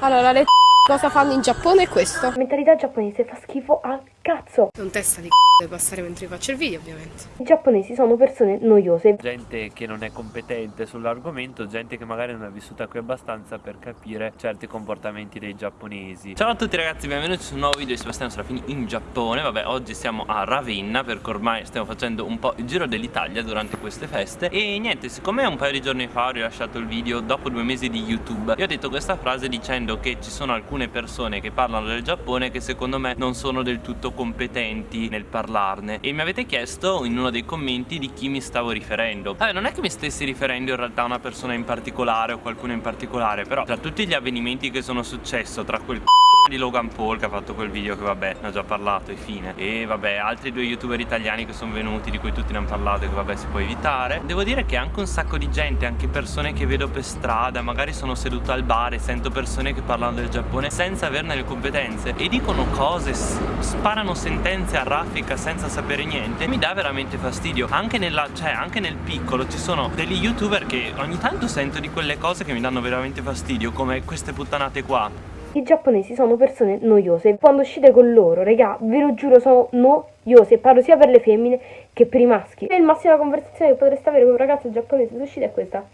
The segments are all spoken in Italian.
Allora, le cosa fanno in Giappone è questo. La mentalità giapponese fa schifo al cazzo. Non testa di deve passare mentre faccio il video, ovviamente. I giapponesi sono persone noiose. Gente che non è competente sull'argomento, gente che magari non è vissuta qui abbastanza per capire certi comportamenti dei giapponesi. Ciao a tutti ragazzi, benvenuti su un nuovo video di Sebastiano Serafini in Giappone. Vabbè, oggi siamo a Ravenna perché ormai stiamo facendo un po' il giro dell'Italia durante queste feste. E niente, siccome un paio di giorni fa ho rilasciato il video dopo due mesi di YouTube, io ho detto questa frase dicendo che ci sono alcune persone che parlano del Giappone che secondo me non sono del tutto competenti nel parlarne. E mi avete chiesto in uno dei commenti di chi mi stavo riferendo. Vabbè non è che mi stessi riferendo in realtà a una persona in particolare o qualcuno in particolare però tra tutti gli avvenimenti che sono successo tra quel di Logan Paul che ha fatto quel video che vabbè ne ho già parlato e fine. E vabbè altri due youtuber italiani che sono venuti di cui tutti ne hanno parlato e che vabbè si può evitare. Devo dire che anche un sacco di gente anche persone che vedo per strada magari sono seduto al bar e sento persone che parlano del Giappone senza averne le competenze e dicono cose sparano sentenze a raffica senza sapere niente mi dà veramente fastidio. Anche, nella, cioè, anche nel piccolo ci sono degli youtuber che ogni tanto sento di quelle cose che mi danno veramente fastidio come queste puttanate qua i giapponesi sono persone noiose. Quando uscite con loro, regà, ve lo giuro, sono noiose. Parlo sia per le femmine che per i maschi. E il massima conversazione che potreste avere con un ragazzo giapponese se uscite è questa.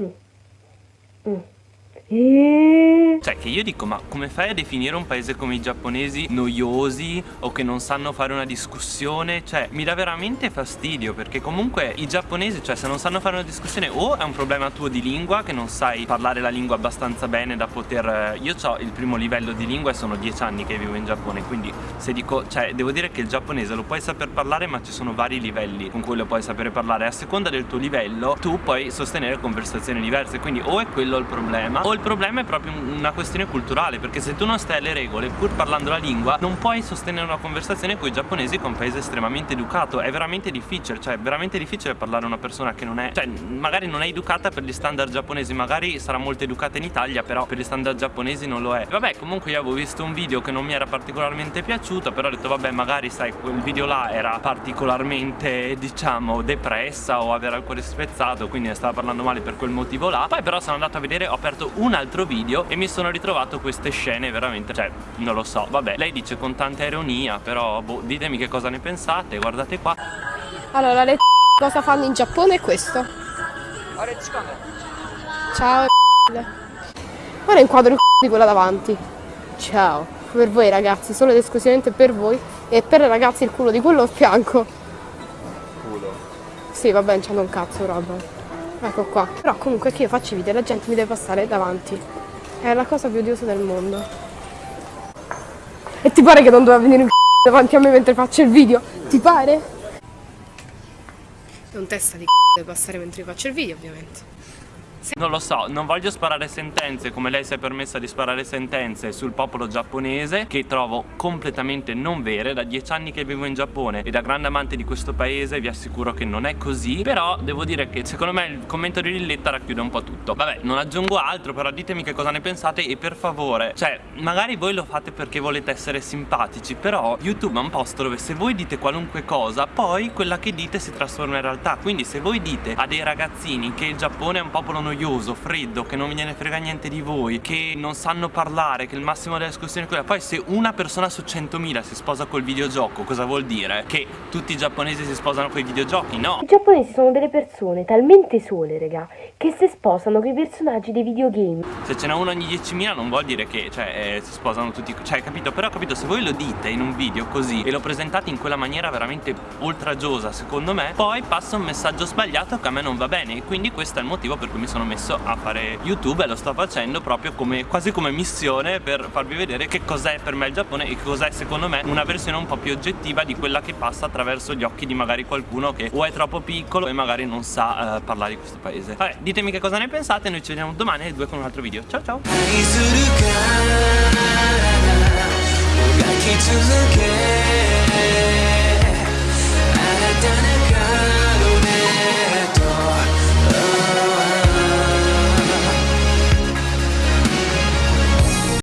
Mm. Mm. Cioè che io dico ma come fai a definire un paese come i giapponesi noiosi o che non sanno fare una discussione? Cioè mi dà veramente fastidio perché comunque i giapponesi cioè se non sanno fare una discussione o è un problema tuo di lingua che non sai parlare la lingua abbastanza bene da poter eh, Io ho il primo livello di lingua e sono dieci anni che vivo in Giappone quindi se dico cioè devo dire che il giapponese lo puoi saper parlare ma ci sono vari livelli con cui lo puoi sapere parlare. A seconda del tuo livello tu puoi sostenere conversazioni diverse quindi o è quello il problema o il problema è proprio una questione culturale perché se tu non stai alle regole pur parlando la lingua non puoi sostenere una conversazione con i giapponesi che è un paese estremamente educato. È veramente difficile cioè è veramente difficile parlare a una persona che non è cioè magari non è educata per gli standard giapponesi magari sarà molto educata in Italia però per gli standard giapponesi non lo è. Vabbè comunque io avevo visto un video che non mi era particolarmente piaciuto però ho detto vabbè magari sai quel video là era particolarmente diciamo depressa o aveva il cuore spezzato quindi stava parlando male per quel motivo là. Poi però sono andato a vedere ho aperto un altro video e mi sono ritrovato queste scene veramente Cioè non lo so. Vabbè lei dice con tanta ironia Però boh ditemi che cosa ne pensate Guardate qua. Allora le cosa fanno in Giappone è questo. Ciao Ora inquadro il di quella davanti. Ciao Per voi ragazzi Solo ed esclusivamente per voi E per le ragazze il culo di quello a fianco. Culo. Sì vabbè non c'hanno un cazzo roba. Ecco qua. Però comunque che io faccio i video la gente mi deve passare davanti. È la cosa più odiosa del mondo. E ti pare che non doveva venire un c***o davanti a me mentre faccio il video? Ti pare? Non testa di c***o deve passare mentre faccio il video ovviamente. Non lo so, non voglio sparare sentenze come lei si è permessa di sparare sentenze sul popolo giapponese che trovo completamente non vere. Da dieci anni che vivo in Giappone e da grande amante di questo paese vi assicuro che non è così. Però devo dire che secondo me il commento di Lilletta racchiude un po' tutto. Vabbè, non aggiungo altro però ditemi che cosa ne pensate e per favore Cioè, magari voi lo fate perché volete essere simpatici Però YouTube è un posto dove se voi dite qualunque cosa Poi quella che dite si trasforma in realtà. Quindi se voi dite a dei ragazzini che il Giappone è un popolo noioso, freddo, che non ve ne frega niente di voi, che non sanno parlare, che il massimo della discussione è quella. Poi se una persona su 100.000 si sposa col videogioco, cosa vuol dire? Che tutti i giapponesi si sposano con i videogiochi? No! I giapponesi sono delle persone talmente sole, raga, che si sposano con i personaggi dei videogame. Se ce n'è uno ogni 10.000 non vuol dire che, cioè, eh, si sposano tutti, cioè, capito? Però capito, se voi lo dite in un video così e lo presentate in quella maniera veramente oltraggiosa, secondo me, poi passa un messaggio sbagliato che a me non va bene e quindi questo è il motivo per cui mi sono messo a fare YouTube e lo sto facendo proprio come, quasi come missione per farvi vedere che cos'è per me il Giappone e cos'è secondo me una versione un po' più oggettiva di quella che passa attraverso gli occhi di magari qualcuno che o è troppo piccolo e magari non sa uh, parlare di questo paese. Vabbè, ditemi che cosa ne pensate, noi ci vediamo domani alle 2 con un altro video. Ciao ciao